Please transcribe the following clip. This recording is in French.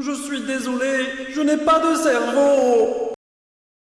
Je suis désolé, je n'ai pas de cerveau.